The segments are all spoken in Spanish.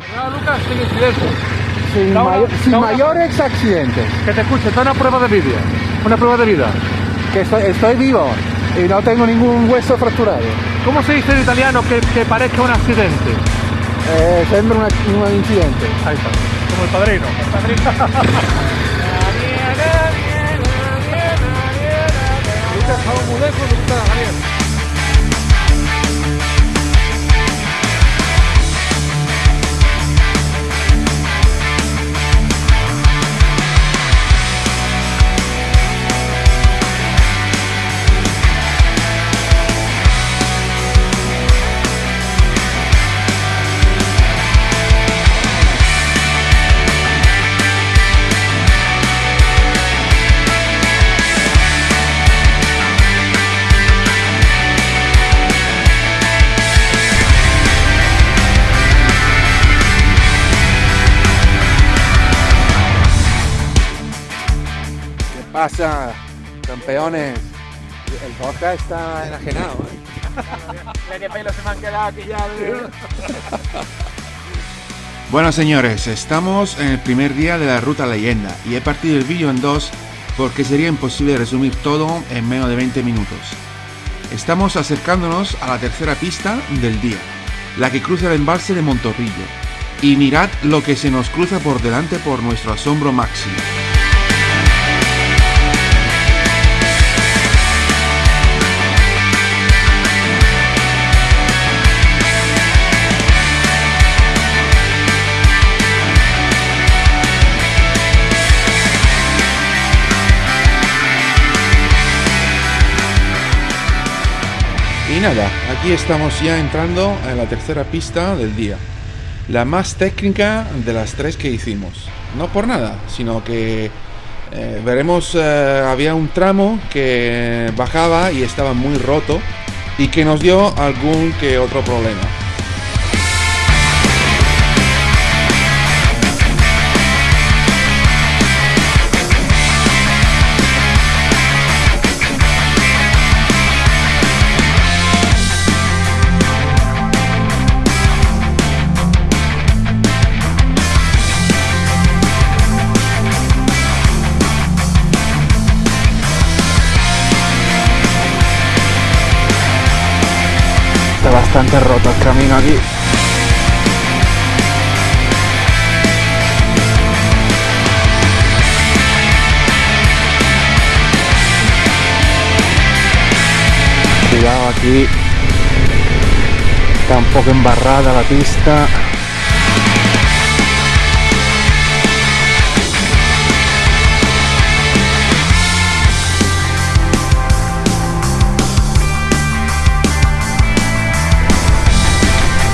Lucas, sin incidentes. Sin, Da una- mayo- sin da una- mayores accidentes. Que te escuche, está una prueba de vida. Una prueba de vida. Que estoy, estoy vivo y no tengo ningún hueso fracturado. ¿Cómo se dice en italiano que, que parezca un accidente? Eh, sembra una- un incidente. Ahí está. Como el padrino. Lucas, estamos muy lejos de estar, Daniel. Pasa, campeones? El vodka está enajenado. ¿eh? qué pelo se me han quedado aquí ya. Bueno señores, estamos en el primer día de la ruta leyenda y he partido el vídeo en dos porque sería imposible resumir todo en menos de 20 minutos. Estamos acercándonos a la tercera pista del día, la que cruza el embalse de Montorrillo. Y mirad lo que se nos cruza por delante por nuestro asombro máximo. Aquí estamos ya entrando en la tercera pista del día. La más técnica de las tres que hicimos. No por nada, sino que eh, veremos, eh, había un tramo que bajaba y estaba muy roto y que nos dio algún que otro problema. Bastante roto el camino aquí. Cuidado aquí. Está un poco embarrada la pista.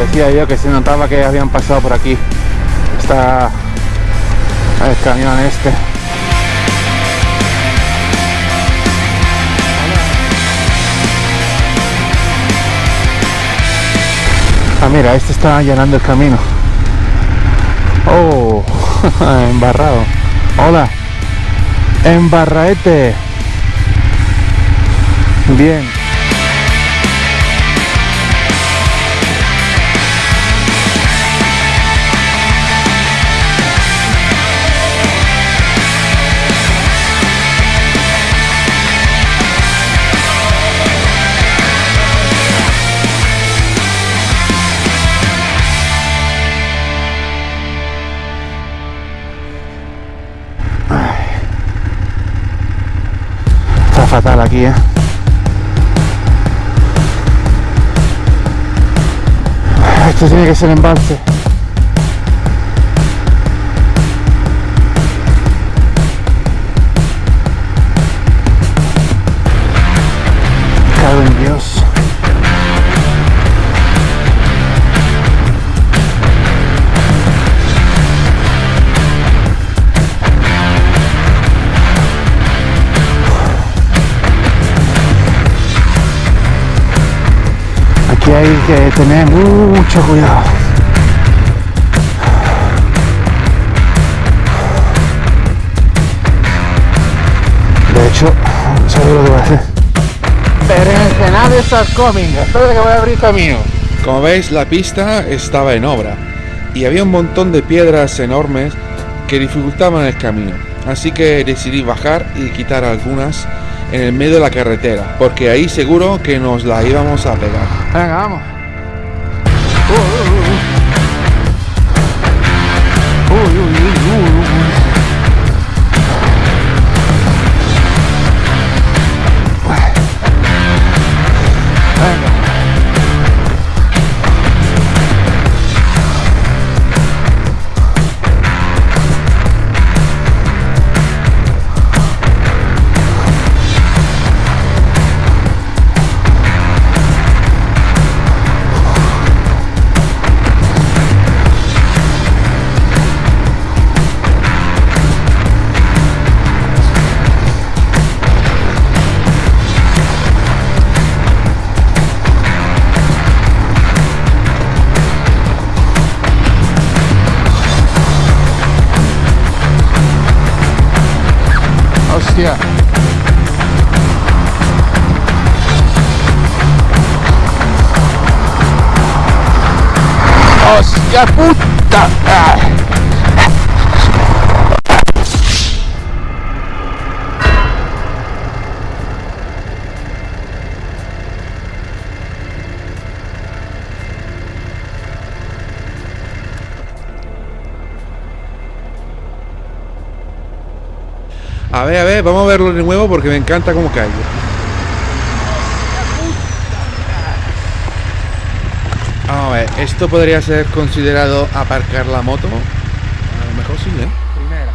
Decía yo que se notaba que habían pasado por aquí. Está el camión este. Ah, mira, este está llenando el camino. Oh, embarrado. Hola. Embarraete. Bien. Fatal aquí, ¿eh? Esto tiene que ser embalse. Cago en Dios. Aquí hay que tener mucho cuidado. De hecho, ¿sabes lo que voy a hacer? Berenjenales are coming. Espera que voy a abrir camino. Como veis, la pista estaba en obra. y había un montón de piedras enormes que dificultaban el camino. Así que decidí bajar y quitar algunas en el medio de la carretera, porque ahí seguro que nos la íbamos a pegar. Venga, vamos. Hostia puta. A ver, a ver, vamos a verlo de nuevo porque me encanta cómo cae. Vamos a ver, esto podría ser considerado aparcar la moto. A lo mejor sí, ¿eh? Primera.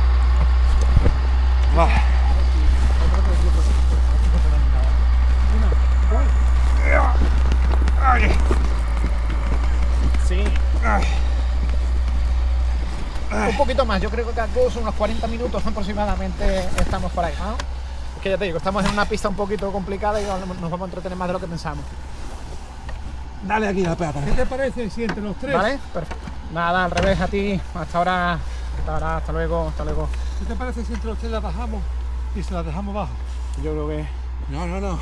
Sí. Un poquito más, yo creo que aquí son unos 40 minutos aproximadamente estamos por ahí, ¿no? Es que ya te digo, estamos en una pista un poquito complicada y nos vamos a entretener más de lo que pensamos. Dale aquí la pata. ¿Qué te parece si entre los tres? ¿Vale? Perfecto. Nada, al revés a ti. Hasta ahora. Hasta ahora, hasta luego, hasta luego. ¿Qué te parece si entre los tres la bajamos y se la dejamos bajo? Yo creo que, No, no, no.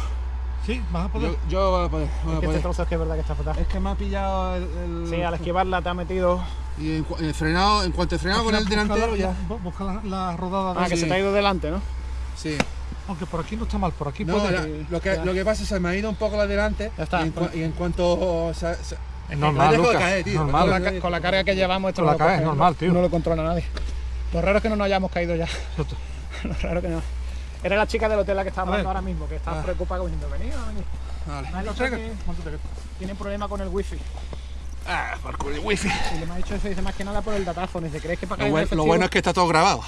Sí, vas a poder. Yo, yo voy a poder. voy a que este trozo es que es verdad que está fatal. Es que me ha pillado el. el- Sí, al esquivarla te ha metido. Y en, frenado, en cuanto he frenado con el delantero la- ya. bu- Busca la, la rodada de Ah, que sí. se te ha ido delante, ¿no? Sí. Aunque por aquí no está mal, por aquí No, puede. la- lo, que, ya. lo que pasa es que se me ha ido un poco la delante. Ya está, Y en, y en cuanto. se- se- Es normal, de Lucas. caer, tío. normal. Con la, con la carga que llevamos, esto Con no la lo caes, coge- normal, tío. No lo controla nadie. Lo raro es que no nos hayamos caído ya. Exacto. Lo raro que no. Era la chica del hotel la que ver. hablando ahora mismo, que estaba Ah. preocupada diciendo, venid, venid. Vale. Me ha Lo dicho traigo. que tienen problema con el wifi. Ah, por culo de wifi. Y le me ha dicho eso, dice más que nada por el datáfono. Dice, ¿crees que para Lo, buen- lo bueno es que está todo grabado.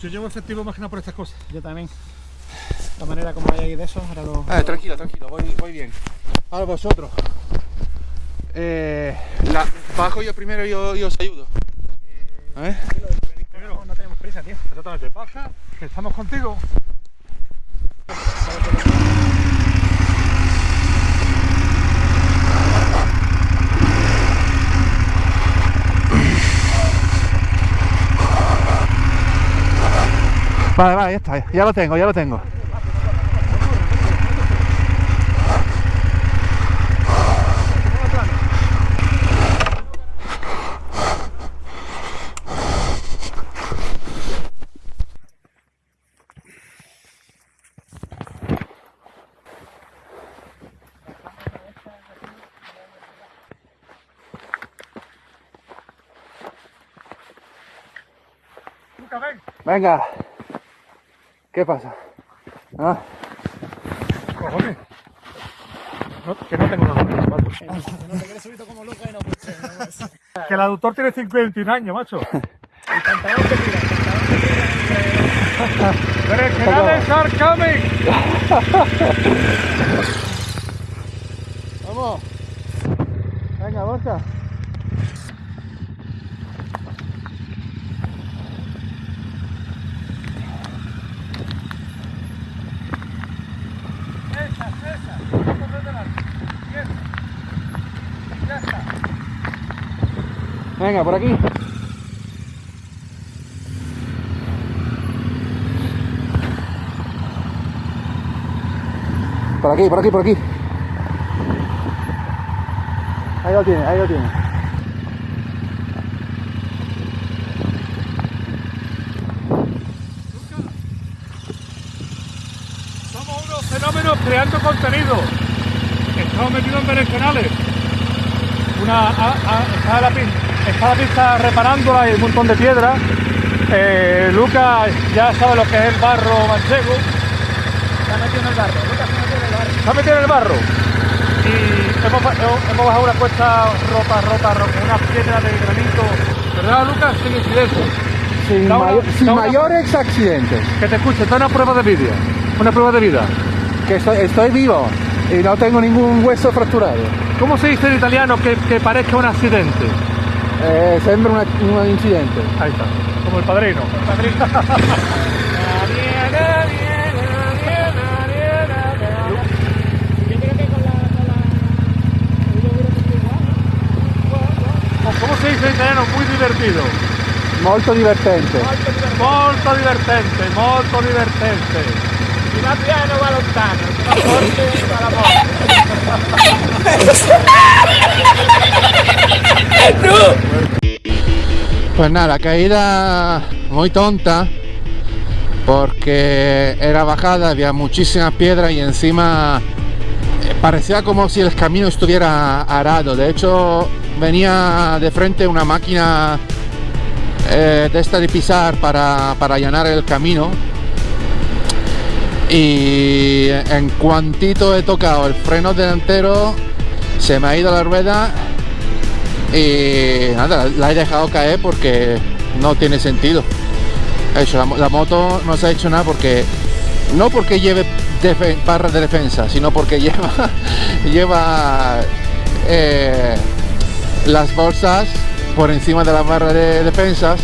Yo llevo efectivo más que nada por estas cosas. Yo también. De la manera como hay ahí de eso, ahora lo... Ah, tranquilo, tranquilo, voy, voy bien. Ahora vosotros. Eh, la, bajo yo primero y yo, y os ayudo. A ver. No, no tenemos prisa, tío. Exactamente, baja, que estamos contigo. Vale, vale, ya está. Ya lo tengo, ya lo tengo. Venga. ¿Qué pasa? ¿Ah? Cojones. No, que no tengo nada. No te quieres subir como loco y no pues, Que el aductor tiene 51 años, macho. El pantalón te tira, el pantalón tira. Que nada es are coming. Vamos. Venga, Borja. Venga, por aquí. Por aquí, por aquí, por aquí. Ahí lo tiene, ahí lo tiene. Somos unos fenómenos creando contenido. Estamos metidos en berenjenales. Una a, a, la pinta está la pista reparándola y un montón de piedras. Eh, Lucas ya sabe lo que es el barro manchego. Está metido en el barro. Lucas se metió en el barro. Se ha metido en el barro. Y hemos, ba- hemos bajado una cuesta rota, rota, rota, una piedra de granito. ¿Verdad, Lucas? Sin incidentes. Sin, una- una- mayores accidentes. Que te escuche, da una prueba de vida. Una prueba de vida. Que estoy, estoy vivo y no tengo ningún hueso fracturado. ¿Cómo se dice en italiano que, que parezca un accidente? Eh, sembra una- un incidente. Ahí está, como el padrino. El yogur es igual, ¿no? ¿Cómo se dice en italiano? Muy divertido. Molto divertente. Molto divertente, molto divertente. Si va piano va lontano, si va forte va la morte. Pues nada, caída muy tonta porque era bajada, había muchísimas piedras y encima eh, parecía como si el camino estuviera arado. De hecho, venía de frente una máquina eh, de esta de pisar para, para allanar el camino. Y en cuantito he tocado el freno delantero, se me ha ido la rueda y nada, la he dejado caer porque no tiene sentido. Eso, la, mo- la moto no se ha hecho nada porque no porque lleve defe- barras de defensa, sino porque lleva lleva eh, las bolsas por encima de la barra de defensas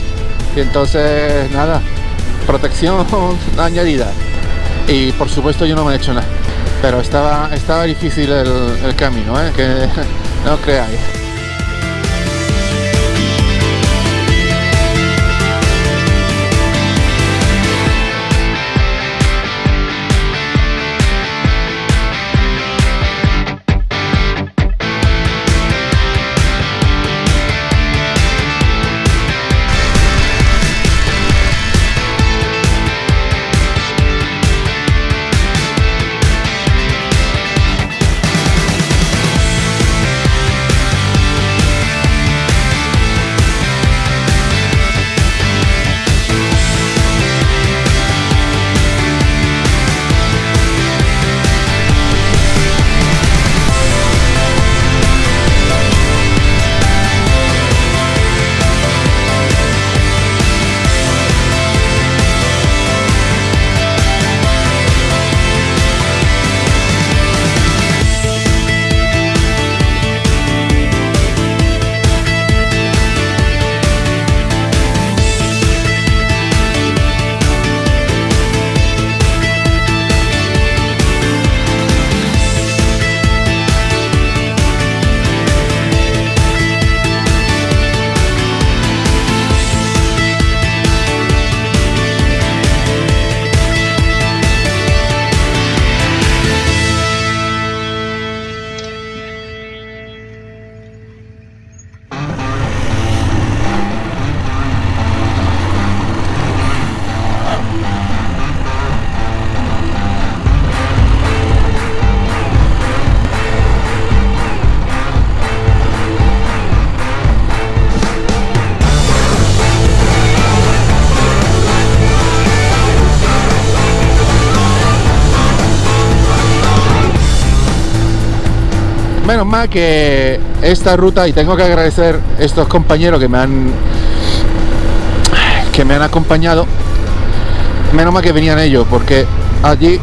y entonces nada, protección añadida. Y por supuesto yo no me he hecho nada. Pero estaba, estaba difícil el, el camino, ¿eh? que no creáis. Que esta ruta, y tengo que agradecer estos compañeros que me han que me han acompañado. Menos mal que venían ellos, porque allí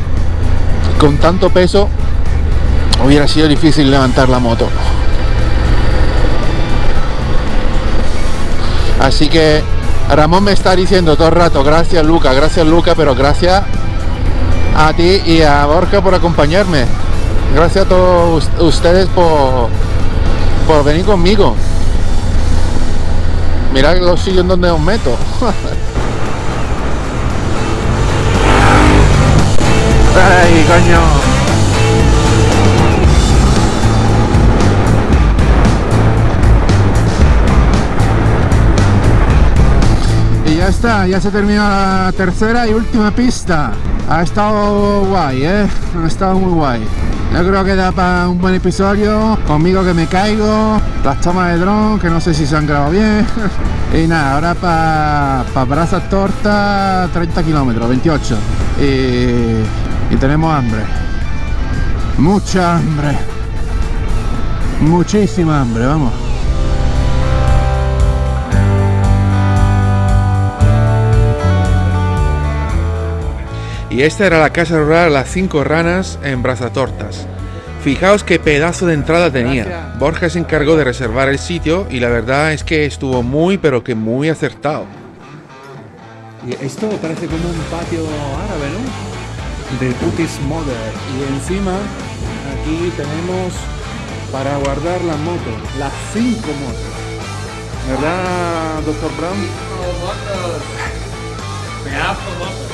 con tanto peso hubiera sido difícil levantar la moto. Así que Ramón me está diciendo todo el rato, gracias Luca, gracias Luca, pero gracias a ti y a Borja por acompañarme. Gracias a todos us- ustedes por, por venir conmigo. Mirad los sitios en donde os meto. Ay, coño. Y ya está, ya se termina la tercera y última pista. Ha estado guay, ¿eh? Ha estado muy guay. Yo creo que da para un buen episodio. Conmigo que me caigo. Las tomas de dron, que no sé si se han grabado bien. y nada, ahora para pa Brazas Torta 30 kilómetros, 28. Y, y tenemos hambre. Mucha hambre. Muchísima hambre, vamos. Y esta era la casa rural Las Cinco Ranas en Brazatortas. Fijaos qué pedazo de entrada tenía. Borja se encargó de reservar el sitio y la verdad es que estuvo muy pero que muy acertado. Y esto parece como un patio árabe, ¿no? De Putis Mother. Y encima aquí tenemos para guardar las motos, las cinco motos. ¿Verdad, doctor Brown?